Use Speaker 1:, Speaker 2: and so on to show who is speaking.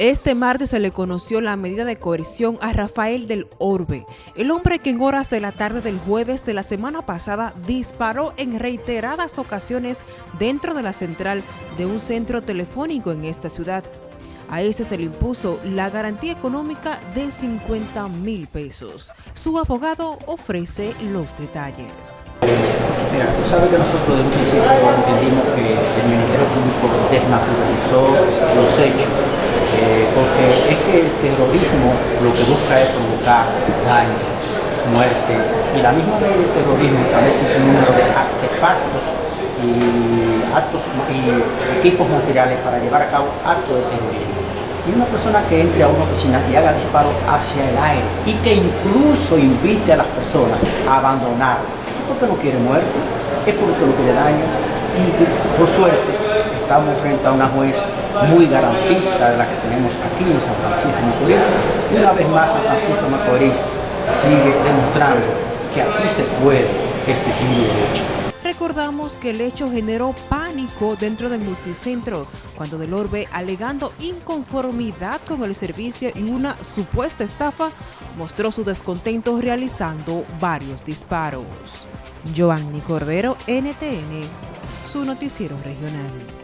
Speaker 1: Este martes se le conoció la medida de coerción a Rafael del Orbe, el hombre que en horas de la tarde del jueves de la semana pasada disparó en reiteradas ocasiones dentro de la central de un centro telefónico en esta ciudad. A este se le impuso la garantía económica de 50 mil pesos. Su abogado ofrece los detalles.
Speaker 2: Mira, tú sabes que nosotros de un principio entendimos que el Ministerio Público desnaturalizó los hechos el terrorismo lo que busca es provocar daño, muerte, y la misma ley del terrorismo establece un número de artefactos y actos y equipos materiales para llevar a cabo actos de terrorismo. Y una persona que entre a una oficina y haga disparos hacia el aire y que incluso invite a las personas a abandonar, porque no quiere muerte, es porque no quiere daño. Y por suerte estamos frente a una juez muy garantista de la que tenemos aquí en San Francisco Macorís. Y una vez más San Francisco Macorís sigue demostrando que aquí se puede exigir derecho.
Speaker 1: Recordamos que el hecho generó pánico dentro del multicentro cuando Del Orbe, alegando inconformidad con el servicio y una supuesta estafa, mostró su descontento realizando varios disparos. Giovanni Cordero, NTN, su noticiero regional.